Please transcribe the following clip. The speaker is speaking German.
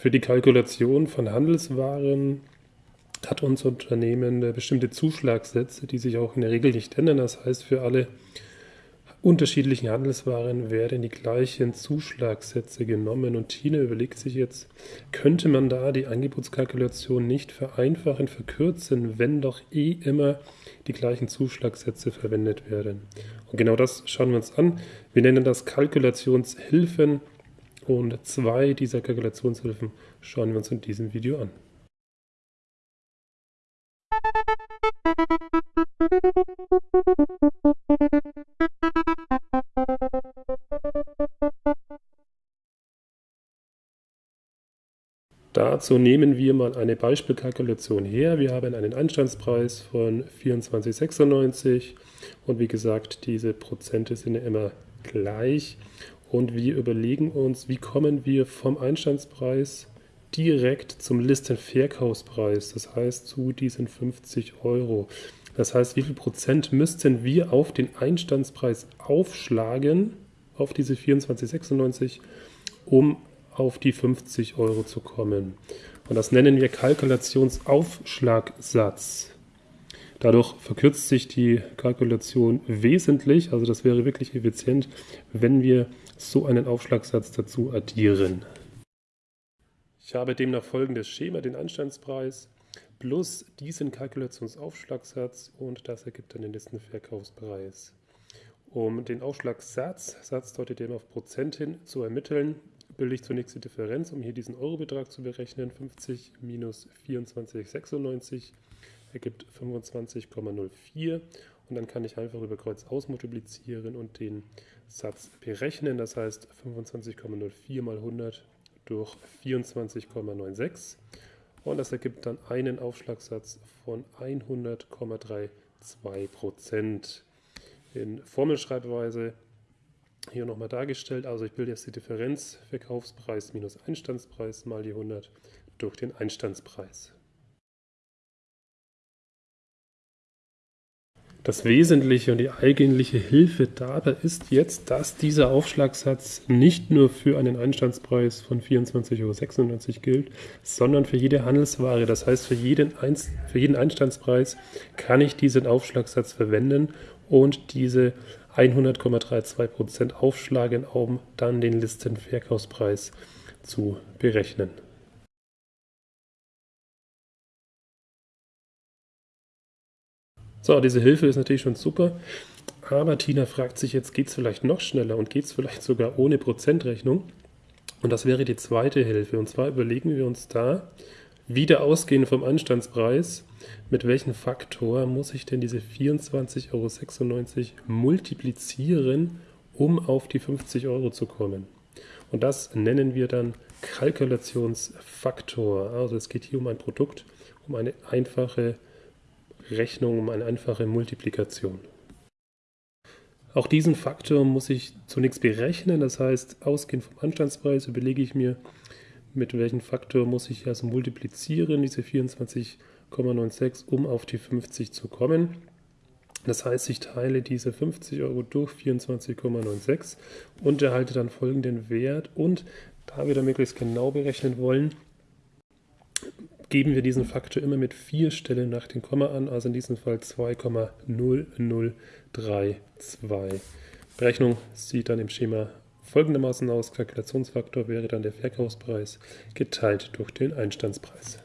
Für die Kalkulation von Handelswaren hat unser Unternehmen bestimmte Zuschlagssätze, die sich auch in der Regel nicht ändern. Das heißt, für alle unterschiedlichen Handelswaren werden die gleichen Zuschlagssätze genommen. Und Tina überlegt sich jetzt, könnte man da die Angebotskalkulation nicht vereinfachen, verkürzen, wenn doch eh immer die gleichen Zuschlagssätze verwendet werden. Und genau das schauen wir uns an. Wir nennen das Kalkulationshilfen und zwei dieser Kalkulationshilfen schauen wir uns in diesem Video an. Dazu nehmen wir mal eine Beispielkalkulation her. Wir haben einen Einstandspreis von 24,96 und wie gesagt, diese Prozente sind immer gleich. Und wir überlegen uns, wie kommen wir vom Einstandspreis direkt zum Listenverkaufspreis, das heißt zu diesen 50 Euro. Das heißt, wie viel Prozent müssten wir auf den Einstandspreis aufschlagen, auf diese 24,96, um auf die 50 Euro zu kommen. Und das nennen wir Kalkulationsaufschlagsatz. Dadurch verkürzt sich die Kalkulation wesentlich, also das wäre wirklich effizient, wenn wir so einen Aufschlagsatz dazu addieren. Ich habe demnach folgendes Schema, den Anstandspreis plus diesen Kalkulationsaufschlagsatz und das ergibt dann den Listenverkaufspreis. Um den Aufschlagssatz, Satz deutet eben auf Prozent hin, zu ermitteln, bilde ich zunächst die Differenz, um hier diesen Eurobetrag zu berechnen. 50 minus 24,96 ergibt 25,04 und dann kann ich einfach über Kreuz ausmultiplizieren und den Satz berechnen. Das heißt 25,04 mal 100 durch 24,96 und das ergibt dann einen Aufschlagssatz von 100,32 Prozent. In Formelschreibweise hier nochmal dargestellt. Also ich bilde jetzt die Differenz Verkaufspreis minus Einstandspreis mal die 100 durch den Einstandspreis. Das Wesentliche und die eigentliche Hilfe dabei ist jetzt, dass dieser Aufschlagssatz nicht nur für einen Einstandspreis von 24,96 Euro gilt, sondern für jede Handelsware. Das heißt, für jeden, Einst für jeden Einstandspreis kann ich diesen Aufschlagssatz verwenden und diese 100,32% aufschlagen, um dann den Listenverkaufspreis zu berechnen. So, diese Hilfe ist natürlich schon super, aber Tina fragt sich jetzt, geht es vielleicht noch schneller und geht es vielleicht sogar ohne Prozentrechnung? Und das wäre die zweite Hilfe. Und zwar überlegen wir uns da, wieder ausgehend vom Anstandspreis, mit welchem Faktor muss ich denn diese 24,96 Euro multiplizieren, um auf die 50 Euro zu kommen? Und das nennen wir dann Kalkulationsfaktor. Also es geht hier um ein Produkt, um eine einfache Rechnung um eine einfache Multiplikation. Auch diesen Faktor muss ich zunächst berechnen, das heißt, ausgehend vom Anstandspreis überlege ich mir, mit welchem Faktor muss ich also multiplizieren, diese 24,96, um auf die 50 zu kommen. Das heißt, ich teile diese 50 Euro durch 24,96 und erhalte dann folgenden Wert. Und da wir da möglichst genau berechnen wollen, geben wir diesen Faktor immer mit vier Stellen nach dem Komma an, also in diesem Fall 2,0032. Berechnung sieht dann im Schema folgendermaßen aus. Kalkulationsfaktor wäre dann der Verkaufspreis geteilt durch den Einstandspreis.